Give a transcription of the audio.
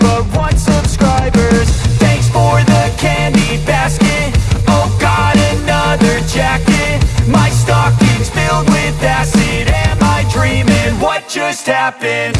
But one subscribers Thanks for the candy basket Oh god, another jacket My stocking's filled with acid Am I dreaming? What just happened?